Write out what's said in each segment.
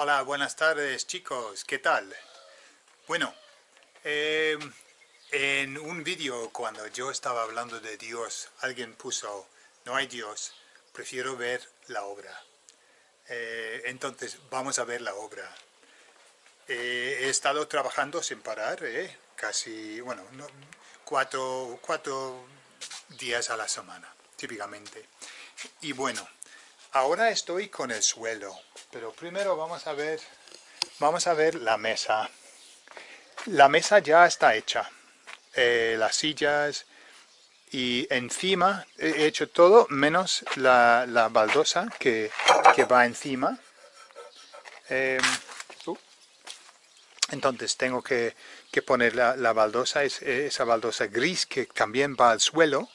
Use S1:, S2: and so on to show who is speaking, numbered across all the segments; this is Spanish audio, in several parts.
S1: Hola, buenas tardes chicos, ¿qué tal? Bueno, eh, en un vídeo cuando yo estaba hablando de Dios, alguien puso, no hay Dios, prefiero ver la obra. Eh, entonces, vamos a ver la obra. Eh, he estado trabajando sin parar, casi, bueno, cuatro, cuatro días a la semana, típicamente. Y bueno, ahora estoy con el suelo, pero primero vamos a ver, vamos a ver la mesa. La mesa ya está hecha, eh, las sillas y encima he hecho todo menos la, baldosa que, va encima. Em, uh. entonces tengo que, poner la, baldosa, es, esa baldosa gris que también va al suelo,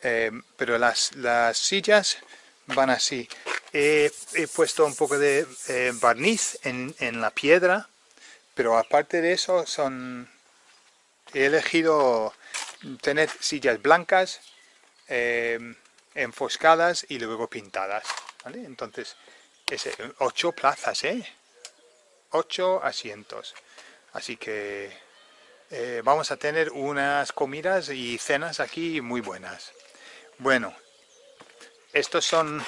S1: em, pero las, las sillas van así. He, puesto un poco de eh, barniz en, la piedra, pero aparte de eso son he elegido tener sillas blancas, eh, enfoscadas y luego pintadas. Entonces, es ocho plazas, ¿eh? Ocho asientos. Así que eh, vamos a tener unas comidas y cenas aquí muy buenas. Bueno, estos son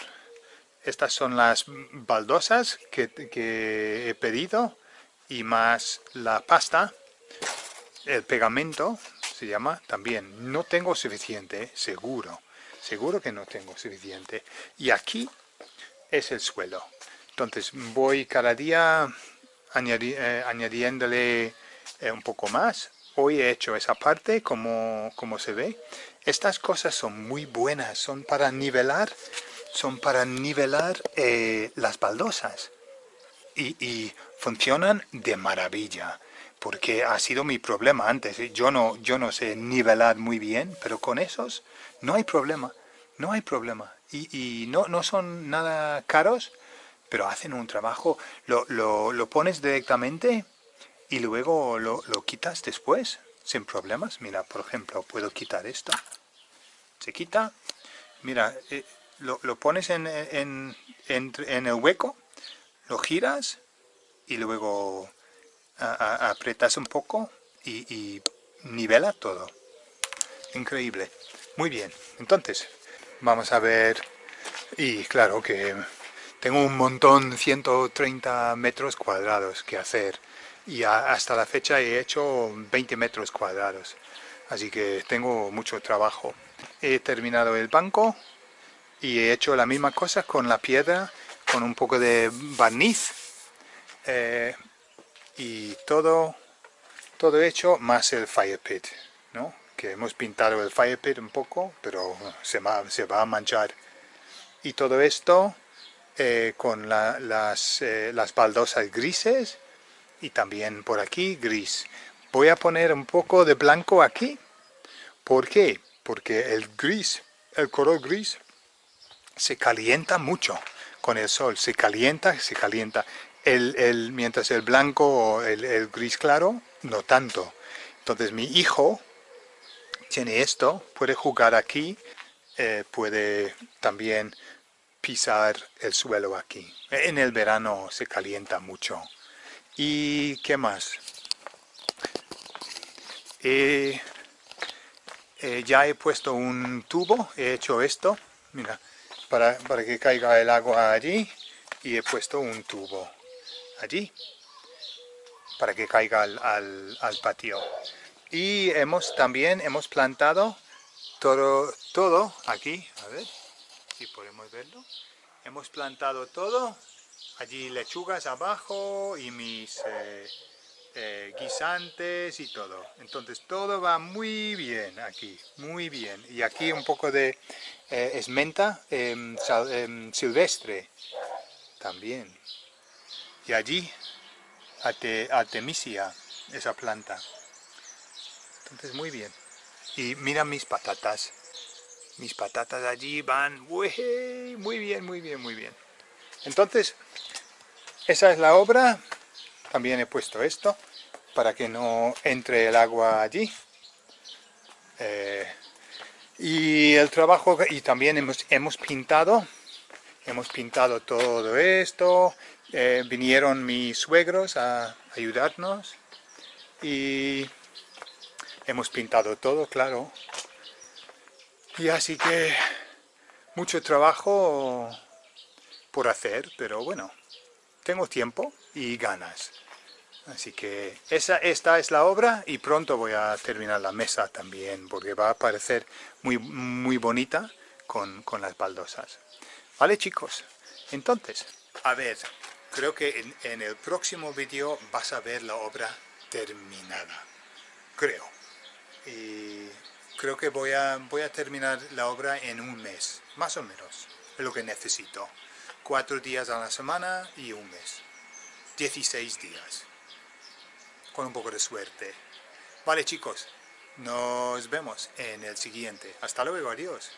S1: estas son las baldosas que, he pedido y más la pasta, el pegamento se llama también. No tengo suficiente, seguro, seguro que no tengo suficiente. Y aquí es el suelo. Entonces voy cada día eh, añadiéndole eh, un poco más. Hoy he hecho esa parte como, como se ve. Estas cosas son muy buenas, son para nivelar son para nivelar eh, las baldosas y, funcionan de maravilla porque ha sido mi problema antes. Yo no, yo no sé nivelar muy bien, pero con esos no hay problema, no hay problema. Y, no, no son nada caros, pero hacen un trabajo. Lo, lo, pones directamente y luego lo, lo, quitas después, sin problemas. Mira, por ejemplo, puedo quitar esto. Se quita. Mira, eh, lo, pones en, en, en, el hueco, lo giras y luego apretas un poco y, nivela todo. Increíble. Muy bien. Entonces, vamos a ver... Y claro que tengo un montón, 130 metros cuadrados que hacer. Y hasta la fecha he hecho 20 metros cuadrados. Así que tengo mucho trabajo. He terminado el banco, y he hecho la misma cosa con la piedra, con un poco de barniz eh, y todo, todo hecho más el fire pit, ¿no? que hemos pintado el fire pit un poco, pero se va, se va a manchar. Y todo esto eh, con las, eh, las baldosas grises y también por aquí gris. Voy a poner un poco de blanco aquí. ¿Por qué? Porque el gris, el color gris se calienta mucho con el sol, se calienta, se calienta. Mientras el blanco o el, gris claro, no tanto. Entonces mi hijo tiene esto, puede jugar aquí, eh, puede también pisar el suelo aquí. En el verano se calienta mucho. ¿Y qué más? Eh, ya he puesto un tubo, he hecho esto, mira, para, que caiga el agua allí y he puesto un tubo allí para que caiga al, patio. Y hemos también hemos plantado todo, todo aquí, a ver si podemos verlo. Hemos plantado todo, allí lechugas abajo y mis eh, eh, guisantes y todo. Entonces todo va muy bien aquí, muy bien. Y aquí un poco de eh, esmenta em, silvestre también. Y allí Artemisia, esa planta. Entonces muy bien. Y mira mis patatas. Mis patatas allí van muy bien, muy bien, muy bien. Entonces, esa es la obra también he puesto esto para que no entre el agua allí. Eh, y el trabajo, y también hemos, hemos pintado, hemos pintado todo esto eh, vinieron mis suegros a ayudarnos y hemos pintado todo, claro. Y así que mucho trabajo por hacer, pero bueno, tengo tiempo y ganas. Así que esa, esta es la obra y pronto voy a terminar la mesa también, porque va a parecer muy, muy bonita con, con las baldosas. ¿Vale chicos? Entonces, a ver, creo que en, el próximo vídeo vas a ver la obra terminada. Creo. Y creo que voy a, voy a terminar la obra en un mes, más o menos, es lo que necesito. Cuatro días a la semana y un mes. 16 días con un poco de suerte. Vale chicos, nos vemos en el siguiente. Hasta luego, adiós.